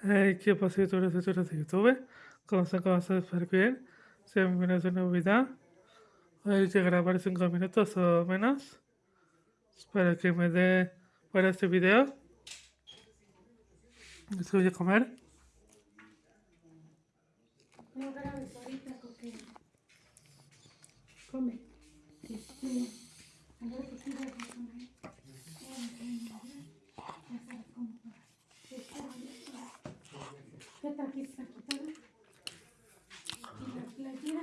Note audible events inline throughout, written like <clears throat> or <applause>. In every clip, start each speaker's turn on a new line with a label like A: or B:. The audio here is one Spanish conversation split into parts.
A: Hey, ¿qué pasa, youtubers y youtubers de YouTube? ¿Cómo están? ¿Cómo están? Espero bien. Bienvenidos a una video. Hoy llegará para 5 minutos o menos. Espero que me dé para este video. Les voy a comer.
B: No grabes ahorita. Este, a ver qué sí vas a comer. Ya sabes cómo va. ¿Qué trajiste aquí todo? ¿Y la playera?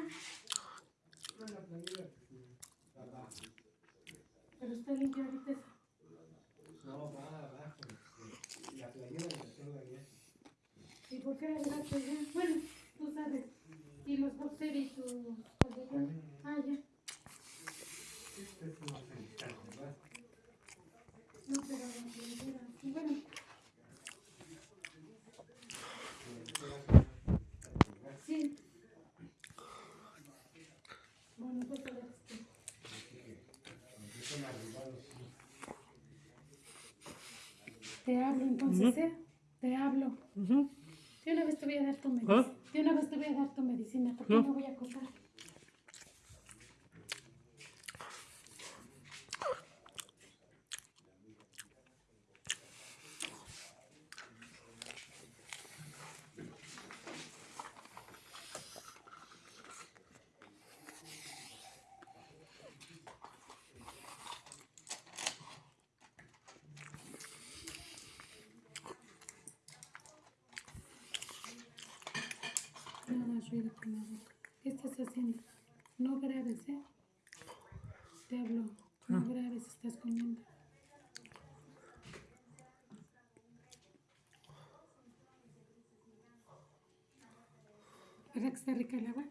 B: Pero está limpia ahorita esa.
C: No, va abajo. este, La playera la tengo allá.
B: ¿Y por qué dejaste allá? Bueno, tú sabes. Y los boxer y tu playera. Ah, ya. No, pero playera. Bueno, sí. Bueno, pues este. Te hablo entonces, ¿eh? Te hablo.
A: Ujú.
B: De una vez te voy a dar tu medicina.
A: ¿Ah?
B: De una vez te voy a dar tu medicina. ¿Por qué
A: No.
B: me voy a acostar? No hagas ruido con la boca. ¿Qué estás haciendo? No grabes, ¿eh? Te hablo. No grabes, estás comiendo. ¿Verdad que está rica el agua?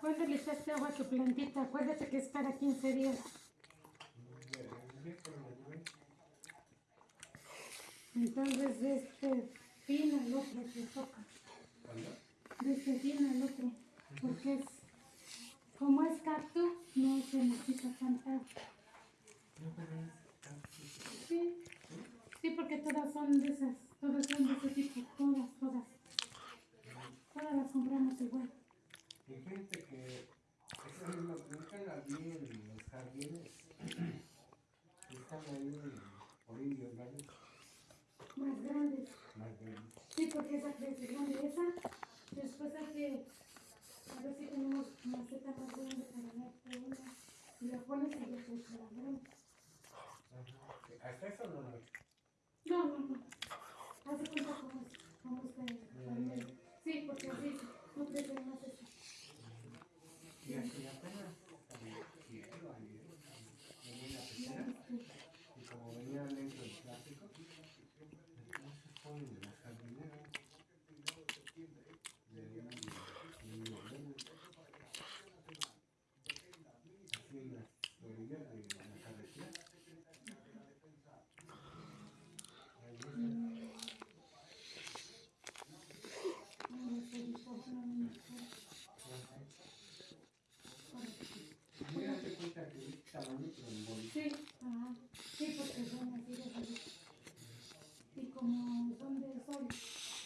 B: ¿Cuándo le agua a tu plantita? Acuérdate que es para 15 días. Entonces, de este fin al otro te toca. De este fin al otro. Porque es, como es cactus, no se necesita tanta. Sí, sí, porque todas son de esas, tipo, todas, todas. Todas las compramos igual.
C: Fíjate que esa misma nunca la vi en los jardines. Están ahí por indios, ¿vale?
B: Más grandes.
C: Más grandes.
B: Sí, porque esa crece grande. Esa, después hay que, a ver si tenemos maceta más grande para darte una. Y la pones y ya crece la grande.
C: Hasta eso no
B: No, no, no. Haz de cuenta es que también. Sí, porque así no crece más esa.
C: Y así apenas quiero ayer. Venía la pecera y como venía dentro del plástico, entonces ponen las jardineras. De ahí, y ven, así en las orillas de la carretera. Ahí
B: No sé, dijo, no, no, no.
C: Mira, te cuenta que es tamaño pero en bolita.
B: Sí, ajá. Sí, porque son así de bonitas. Y como son de sol,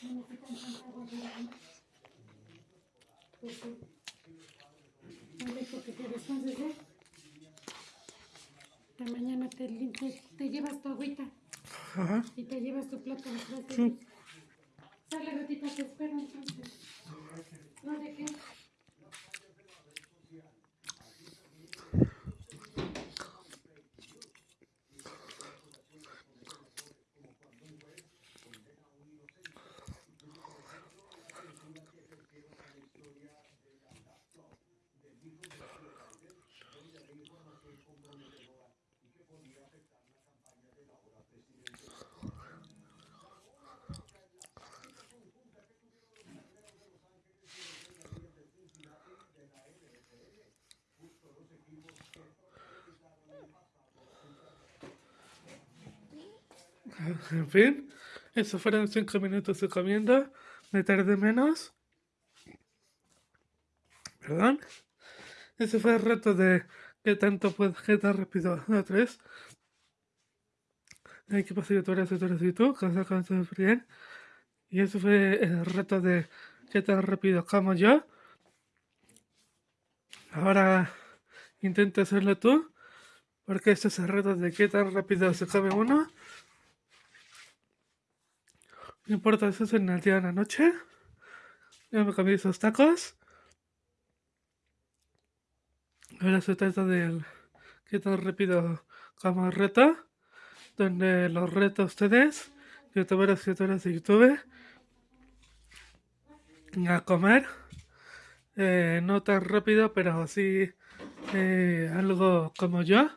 B: no necesitan tanta agua de agua. Sí. Dejo que te descanses, ¿eh? Esta mañana te, te, te llevas tu agüita
A: Ajá.
B: y te llevas tu plato de frasco. Sale, gatita, te espero entonces. No, ¿de <laughs>
A: En fin, eso fueron 5 minutos de comiendo. Me tardé menos. Perdón. Ese fue el reto de qué tanto puedes, qué tan rápido. No, tres. Hay que pasar tú eres y tú, cosa con bien. Y ese fue el reto de qué tan rápido como yo. Ahora intenta hacerlo tú, porque este es el reto de qué tan rápido se come uno. No importa si es en el día en la noche. Yo me comí esos tacos. Ahora se trata del qué tan rápido como reto, donde los reto a ustedes, youtuberos y youtuberas de YouTube, a comer. Eh, no tan rápido, pero sí eh, algo como yo.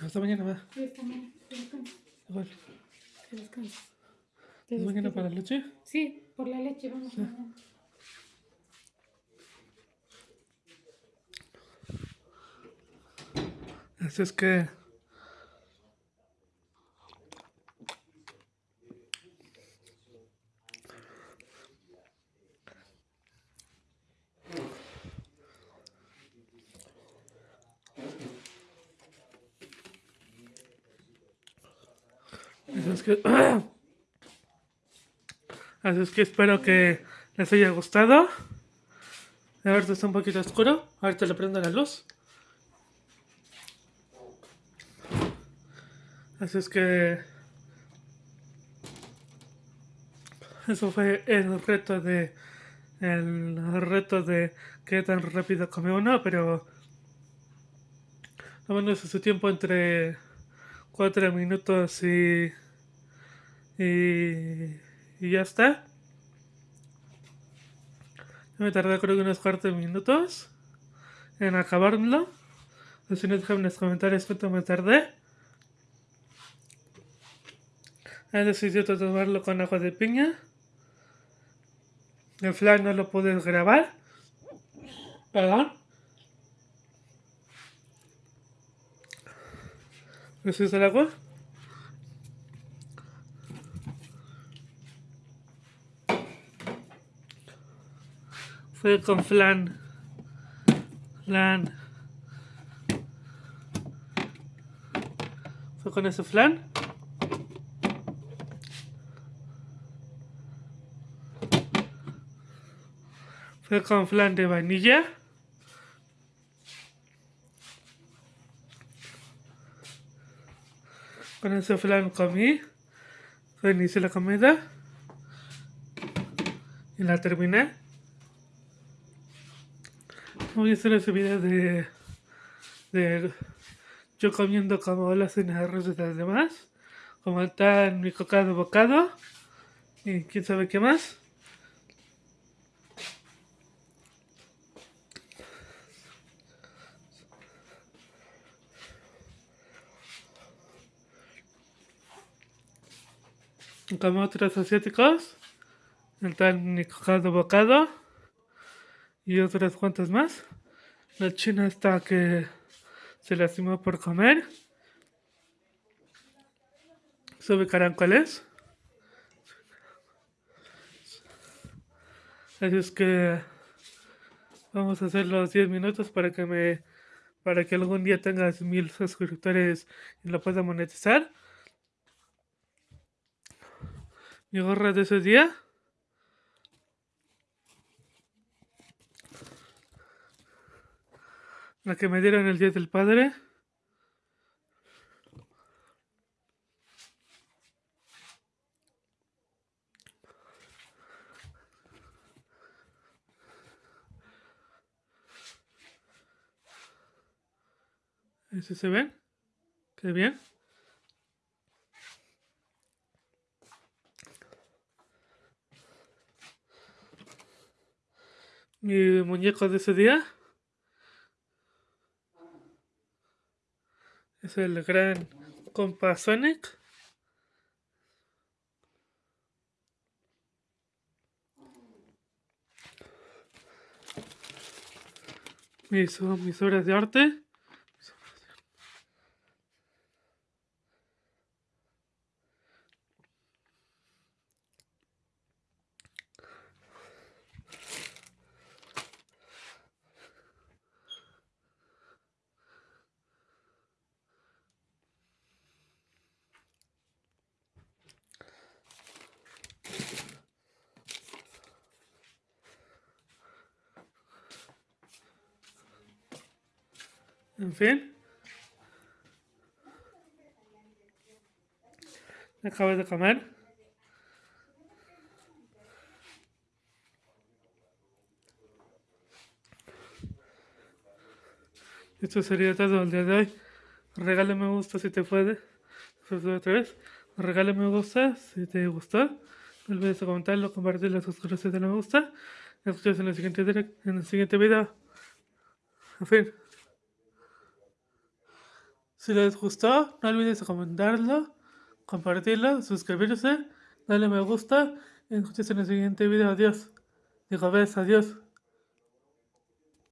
A: Hasta mañana, va.
B: Sí, está bien. Te descansas.
A: Igual.
B: Te descansas.
A: ¿Hasta
B: Te
A: mañana para la leche?
B: Sí, por la leche vamos mañana.
A: Así es que. <clears throat> Así es que espero que les haya gustado. Ahorita está un poquito oscuro. Ahorita le prendo la luz. Así es que eso fue el reto de el reto de qué tan rápido come uno, pero lo menos su tiempo entre 4 minutos y, y ya está. Me tardé creo que unos cuartos minutos en acabármelo. Así no dejan en los comentarios cuánto me tardé. He decidido tomarlo con agua de piña. El flan no lo pude grabar. Perdón. ¿Eso es el agua? Fue con flan. Flan. Fue con ese flan. Fue con flan de vainilla. Con ese flan comí. Inicié la comida. Y la terminé. Voy a hacer ese video de, de yo comiendo como lo hacen arroz de las demás. Como está en mi cocado bocado. Y quién sabe qué más. como otros asiáticos, el tal Nicocado Bocado y otras cuantas más. La china está que se lastimó por comer. ¿Se ubicarán cuál es? Así es que vamos a hacer los 10 minutos para que me para que algún día tengas mil suscriptores y lo pueda monetizar. Mi gorra de ese día. La que me dieron el día del padre. ¿Ese se ven? ¿Qué bien? Mi muñeco de ese día. Es el gran compa Sonic. Mis, mis obras de arte. En fin. Acabas de comer. Esto sería todo el día de hoy. Regálame me gusta si te puede. Otra vez. Regálame me gusta si te gustó. No olvides comentarlo, compartirlo, suscribirse, darle me gusta. Escuchas en el siguiente en el siguiente video. En fin. Si les gustó, no olvides comentarlo, compartirlo, suscribirse, darle me gusta y escuchas en el siguiente video. Adiós. Digo, ves, adiós.